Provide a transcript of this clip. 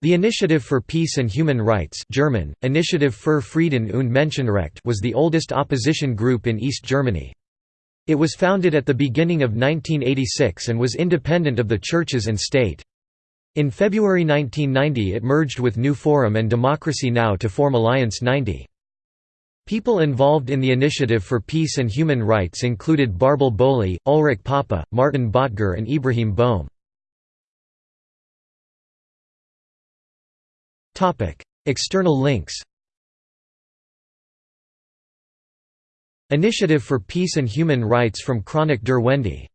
The Initiative for Peace and Human Rights German, Initiative für Frieden und Menschenrecht was the oldest opposition group in East Germany. It was founded at the beginning of 1986 and was independent of the churches and state. In February 1990 it merged with New Forum and Democracy Now! to form Alliance 90. People involved in the Initiative for Peace and Human Rights included Bärbel Bohley, Ulrich Poppe, Martin Böttger and Ibrahim Böhme. External links Initiative for Peace and Human Rights from Chronik der Wende